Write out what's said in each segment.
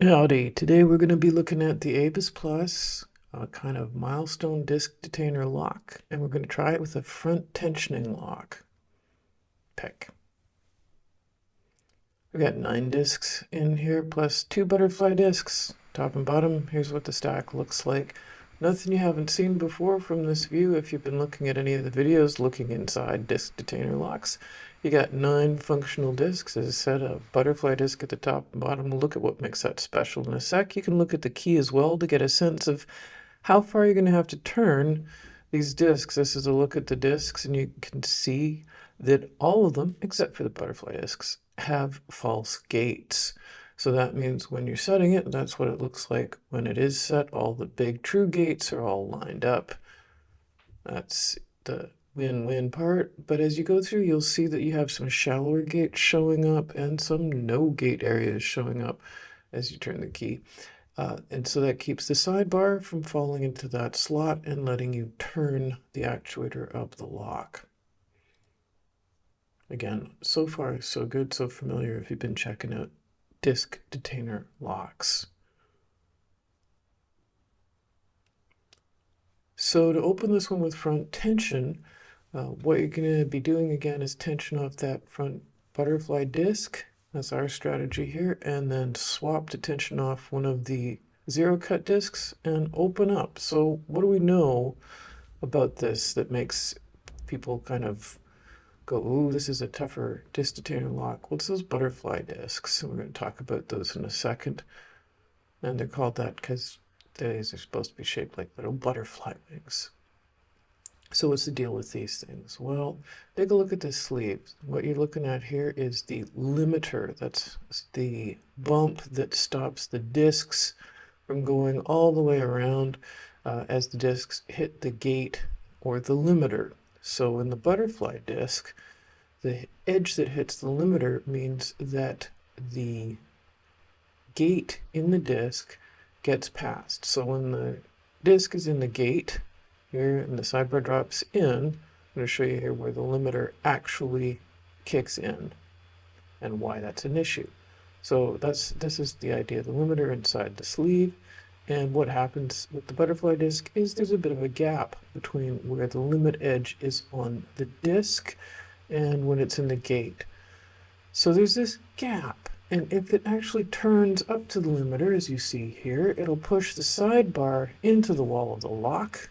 Howdy, today we're going to be looking at the Abus Plus, a kind of milestone disc detainer lock, and we're going to try it with a front tensioning lock. Pick. We've got nine discs in here, plus two butterfly discs, top and bottom. Here's what the stack looks like. Nothing you haven't seen before from this view if you've been looking at any of the videos looking inside disc detainer locks. You got nine functional discs. As I said, a butterfly disc at the top and bottom. We'll look at what makes that special in a sec. You can look at the key as well to get a sense of how far you're going to have to turn these discs. This is a look at the discs, and you can see that all of them, except for the butterfly discs, have false gates. So that means when you're setting it, that's what it looks like when it is set. All the big true gates are all lined up. That's the win-win part, but as you go through, you'll see that you have some shallower gates showing up and some no gate areas showing up as you turn the key. Uh, and so that keeps the sidebar from falling into that slot and letting you turn the actuator of the lock. Again, so far so good, so familiar if you've been checking out disc detainer locks. So to open this one with front tension, uh, what you're going to be doing again is tension off that front butterfly disc. That's our strategy here. And then swap to tension off one of the zero cut discs and open up. So what do we know about this that makes people kind of go, ooh, this is a tougher disc detainer lock. What's those butterfly discs? And we're going to talk about those in a second. And they're called that because these are supposed to be shaped like little butterfly wings. So what's the deal with these things? Well, take a look at the sleeve. What you're looking at here is the limiter. That's the bump that stops the discs from going all the way around uh, as the discs hit the gate or the limiter. So in the butterfly disc, the edge that hits the limiter means that the gate in the disc gets passed. So when the disc is in the gate, here and the sidebar drops in. I'm going to show you here where the limiter actually kicks in and why that's an issue. So that's this is the idea, of the limiter inside the sleeve. And what happens with the butterfly disc is there's a bit of a gap between where the limit edge is on the disc and when it's in the gate. So there's this gap. And if it actually turns up to the limiter, as you see here, it'll push the sidebar into the wall of the lock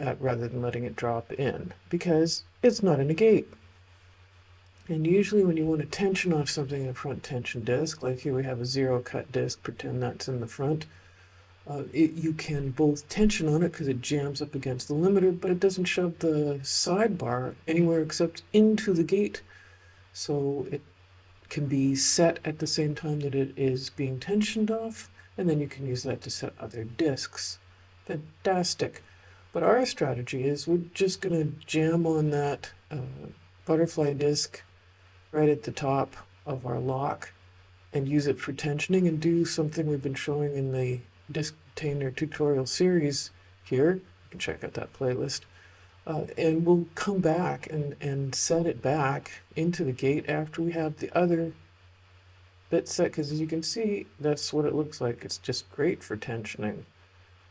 uh, rather than letting it drop in because it's not in a gate. And usually when you want to tension off something in a front tension disc, like here we have a zero cut disc, pretend that's in the front, uh, it, you can both tension on it because it jams up against the limiter, but it doesn't shove the sidebar anywhere except into the gate. So it can be set at the same time that it is being tensioned off, and then you can use that to set other discs. Fantastic. But our strategy is we're just going to jam on that uh, butterfly disc right at the top of our lock and use it for tensioning and do something we've been showing in the disc detainer tutorial series here. You can check out that playlist. Uh, and we'll come back and, and set it back into the gate after we have the other bit set because as you can see that's what it looks like. It's just great for tensioning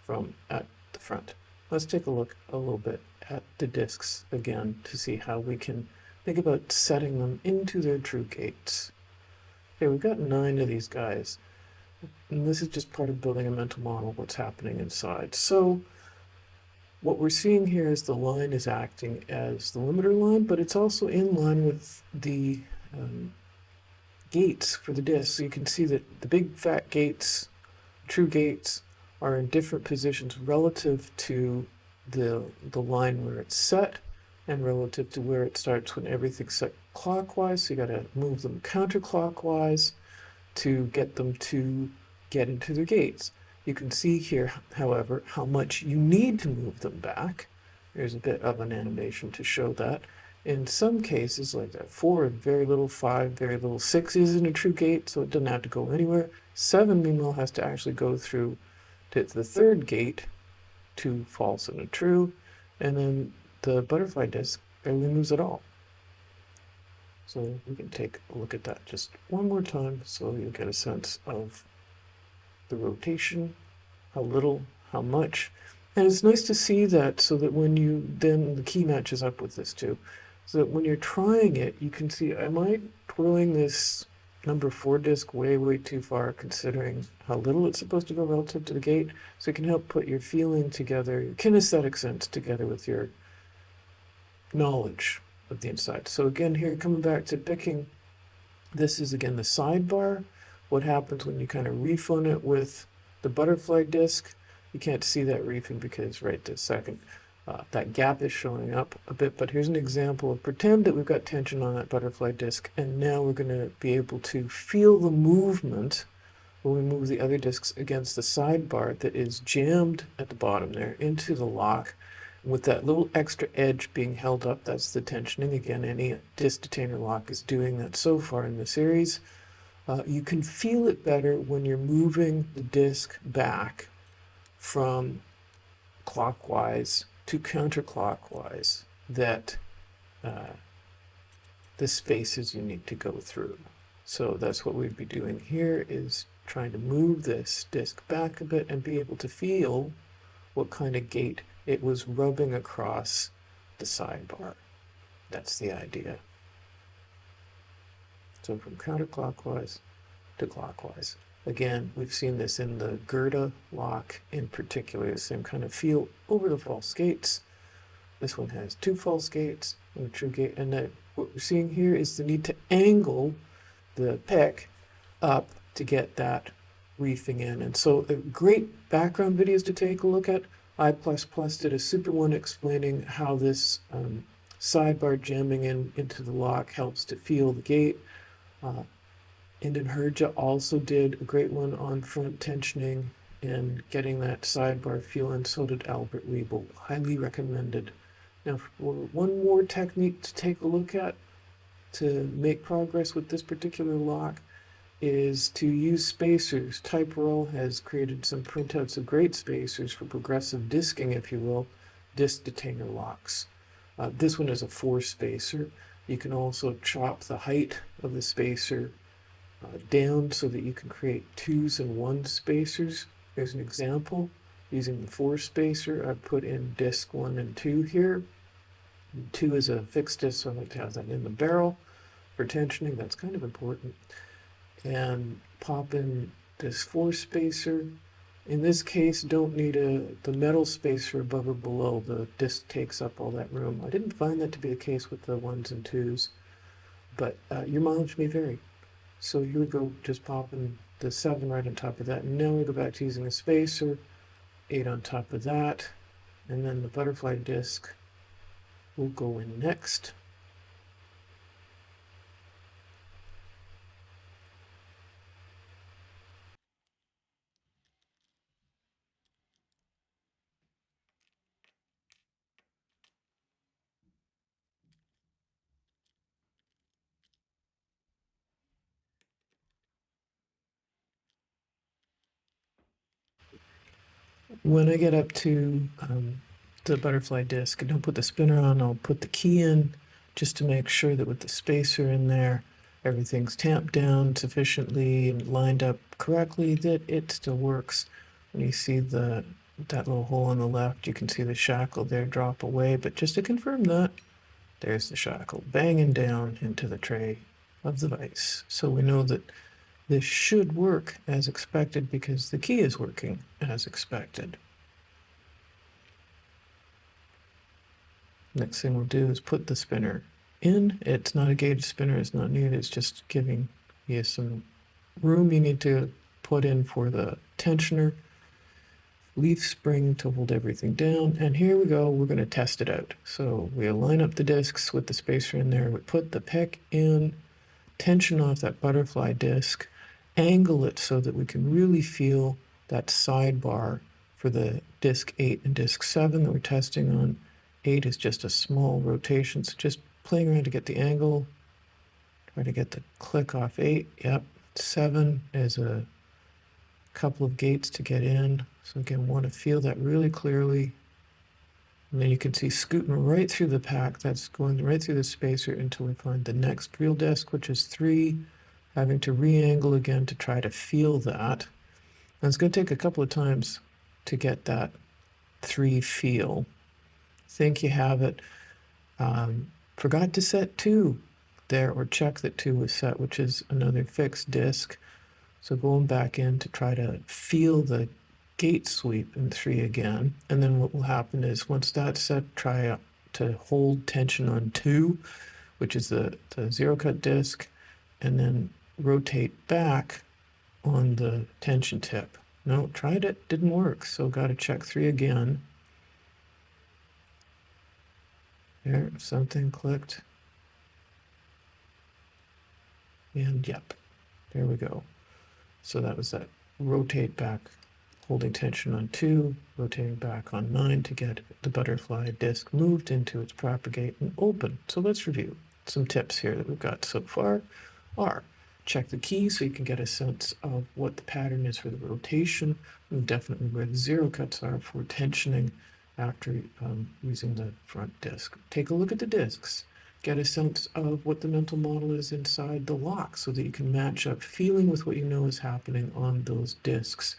from at the front. Let's take a look a little bit at the discs again to see how we can think about setting them into their true gates. Okay, we've got nine of these guys. And this is just part of building a mental model of what's happening inside. So what we're seeing here is the line is acting as the limiter line, but it's also in line with the um, gates for the disc. So you can see that the big fat gates, true gates, are in different positions relative to the, the line where it's set and relative to where it starts when everything's set clockwise. So you got to move them counterclockwise to get them to get into the gates. You can see here, however, how much you need to move them back. There's a bit of an animation to show that. In some cases, like that, four, very little, five, very little, six isn't a true gate, so it doesn't have to go anywhere. Seven, meanwhile, has to actually go through hit the third gate, two false and a true, and then the butterfly disc barely moves at all. So we can take a look at that just one more time so you get a sense of the rotation, how little, how much. And it's nice to see that so that when you, then the key matches up with this too. So that when you're trying it, you can see, am I twirling this number four disc way, way too far considering how little it's supposed to go relative to the gate? So it can help put your feeling together, your kinesthetic sense together with your knowledge of the inside. So again, here coming back to picking, this is again the sidebar. What happens when you kind of refund it with the butterfly disc? You can't see that reefing because right this second, uh, that gap is showing up a bit, but here's an example of pretend that we've got tension on that butterfly disc, and now we're going to be able to feel the movement when we move the other discs against the sidebar that is jammed at the bottom there into the lock with that little extra edge being held up, that's the tensioning. Again, any disc detainer lock is doing that so far in the series. Uh, you can feel it better when you're moving the disc back from clockwise to counterclockwise that uh, the spaces you need to go through. So that's what we'd be doing here is trying to move this disc back a bit and be able to feel what kind of gate it was rubbing across the sidebar. That's the idea. So from counterclockwise to clockwise. Again, we've seen this in the Gerda lock in particular, the same kind of feel over the false gates. This one has two false gates and a true gate. And that what we're seeing here is the need to angle the pick up to get that reefing in. And so great background videos to take a look at I++ plus did a super one explaining how this um, sidebar jamming in into the lock helps to feel the gate. Uh, Herja also did a great one on front tensioning and getting that sidebar feel, and so did Albert Weibel. Highly recommended. Now, for one more technique to take a look at to make progress with this particular lock, is to use spacers. Type-RL has created some printouts of great spacers for progressive disking, if you will, disk detainer locks. Uh, this one is a four spacer. You can also chop the height of the spacer uh, down so that you can create twos and one spacers. There's an example using the four spacer. I put in disk one and two here. And two is a fixed disk, so I like to have that in the barrel for tensioning. That's kind of important and pop in this four spacer. In this case, don't need a the metal spacer above or below. The disc takes up all that room. I didn't find that to be the case with the ones and twos, but uh, your mileage may vary. So you would go, just popping the seven right on top of that. Now we go back to using a spacer, eight on top of that, and then the butterfly disc will go in next. When I get up to um, the butterfly disc, I don't put the spinner on, I'll put the key in just to make sure that with the spacer in there, everything's tamped down sufficiently and lined up correctly, that it still works. When you see the that little hole on the left, you can see the shackle there drop away, but just to confirm that, there's the shackle banging down into the tray of the vise. So we know that this should work as expected because the key is working as expected. Next thing we'll do is put the spinner in. It's not a gauge spinner, it's not needed, it's just giving you some room you need to put in for the tensioner, leaf spring to hold everything down, and here we go, we're going to test it out. So we align up the discs with the spacer in there, we put the pick in, tension off that butterfly disc, angle it so that we can really feel that sidebar for the disk 8 and disk 7 that we're testing on. 8 is just a small rotation, so just playing around to get the angle. Try to get the click off 8. Yep. 7 is a couple of gates to get in. So again, want to feel that really clearly. And then you can see scooting right through the pack. That's going right through the spacer until we find the next real disk, which is 3 having to re-angle again to try to feel that. And it's going to take a couple of times to get that three feel. Think you have it. Um, forgot to set two there or check that two was set, which is another fixed disk. So going back in to try to feel the gate sweep in three again. And then what will happen is once that's set, try to hold tension on two, which is the, the zero cut disk, and then rotate back on the tension tip. No, tried it, didn't work. So got to check three again. There, something clicked. And yep, there we go. So that was that rotate back, holding tension on two, rotating back on nine to get the butterfly disc moved into its proper gate and open. So let's review. Some tips here that we've got so far are check the key so you can get a sense of what the pattern is for the rotation and definitely where the zero cuts are for tensioning after um, using the front disc. Take a look at the discs get a sense of what the mental model is inside the lock so that you can match up feeling with what you know is happening on those discs.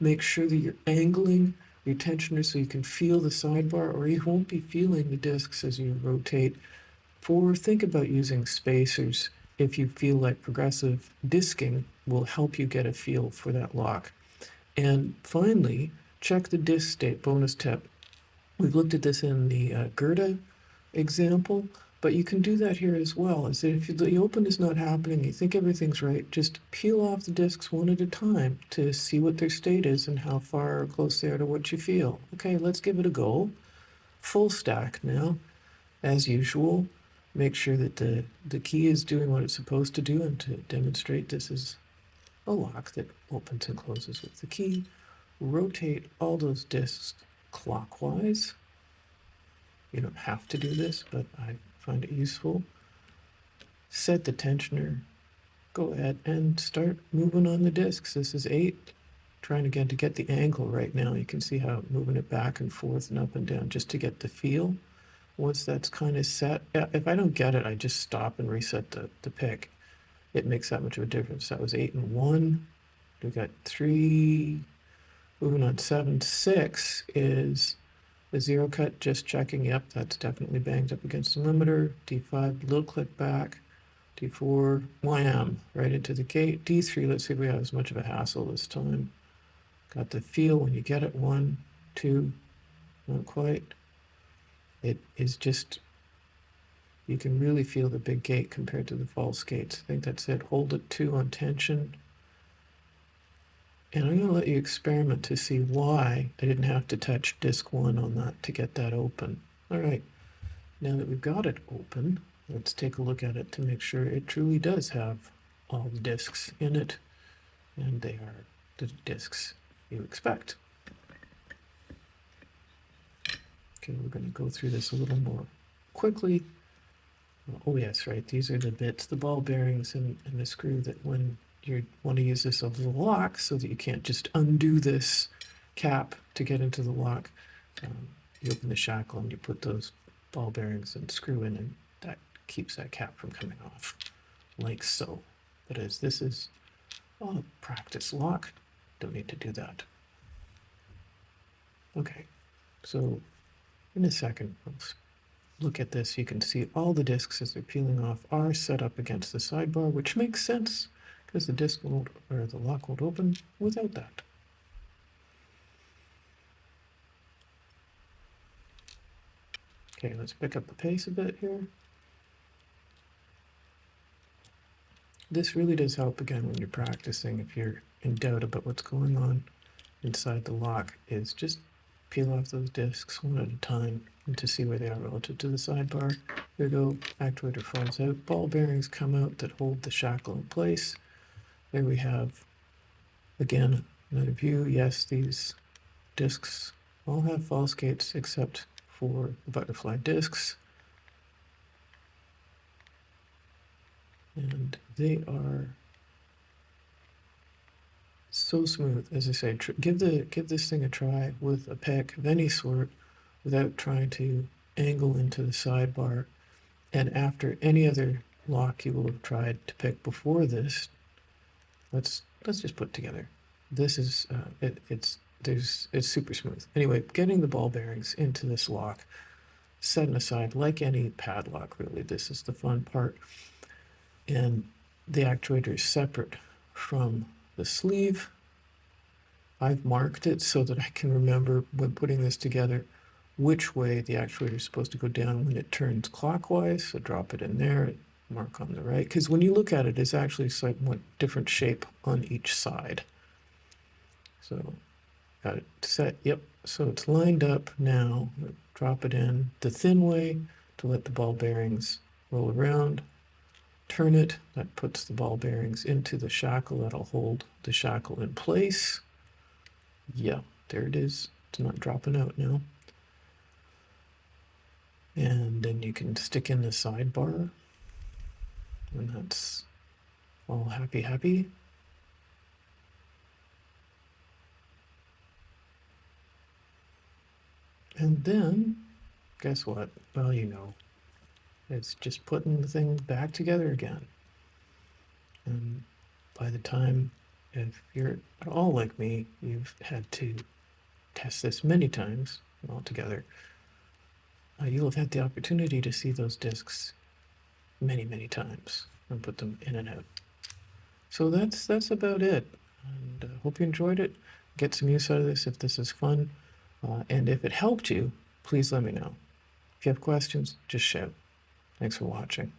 Make sure that you're angling your tensioner so you can feel the sidebar or you won't be feeling the discs as you rotate. Four, think about using spacers if you feel like progressive disking will help you get a feel for that lock. And finally, check the disc state bonus tip. We've looked at this in the uh, Gerda example. But you can do that here as well, is that if the open is not happening, you think everything's right, just peel off the discs one at a time to see what their state is and how far or close they are to what you feel. Okay, let's give it a go. Full stack now, as usual. Make sure that the, the key is doing what it's supposed to do and to demonstrate this is a lock that opens and closes with the key. Rotate all those discs clockwise. You don't have to do this, but I find it useful. Set the tensioner. Go ahead and start moving on the discs. This is eight. Trying again to get the angle right now. You can see how moving it back and forth and up and down just to get the feel. Once that's kind of set, if I don't get it, I just stop and reset the, the pick. It makes that much of a difference. That was eight and one. We got three. Moving on seven, six is the zero cut, just checking, yep, that's definitely banged up against the limiter. D5, little click back. D4, wham, right into the gate. D3, let's see if we have as much of a hassle this time. Got the feel when you get it, one, two, not quite. It is just, you can really feel the big gate compared to the false gates. I think that's it. Hold it two on tension. And I'm going to let you experiment to see why I didn't have to touch disk one on that to get that open. All right, now that we've got it open, let's take a look at it to make sure it truly does have all the disks in it, and they are the disks you expect. Okay, we're going to go through this a little more quickly. Oh yes, right, these are the bits, the ball bearings and, and the screw that when you want to use this as a lock so that you can't just undo this cap to get into the lock. Um, you open the shackle and you put those ball bearings and screw in and that keeps that cap from coming off like so. But as this is a practice lock, don't need to do that. Okay, so in a second, let's look at this. You can see all the discs as they're peeling off are set up against the sidebar, which makes sense because the disk won't, or the lock won't open without that. Okay, let's pick up the pace a bit here. This really does help again when you're practicing if you're in doubt about what's going on inside the lock is just peel off those discs one at a time and to see where they are relative to the sidebar. Go, actuator falls out, ball bearings come out that hold the shackle in place. There we have, again, another view. Yes, these discs all have false gates except for the butterfly discs. And they are so smooth, as I say, give the give this thing a try with a pick of any sort without trying to angle into the sidebar. And after any other lock you will have tried to pick before this, let's let's just put together this is uh, it, it's there's it's super smooth. Anyway, getting the ball bearings into this lock, setting aside like any padlock. Really, this is the fun part. And the actuator is separate from the sleeve. I've marked it so that I can remember when putting this together which way the actuator is supposed to go down when it turns clockwise. So drop it in there, mark on the right. Because when you look at it, it's actually somewhat different shape on each side. So got it set. Yep. So it's lined up now. Drop it in the thin way to let the ball bearings roll around. Turn it. That puts the ball bearings into the shackle. That'll hold the shackle in place. Yeah, there it is. It's not dropping out now. And then you can stick in the sidebar. And that's all happy, happy. And then, guess what? Well, you know, it's just putting the thing back together again. And by the time, if you're at all like me, you've had to test this many times altogether, uh, you'll have had the opportunity to see those discs many, many times and put them in and out. So that's that's about it. And uh, hope you enjoyed it. Get some use out of this if this is fun. Uh, and if it helped you, please let me know. If you have questions, just shout. Thanks for watching.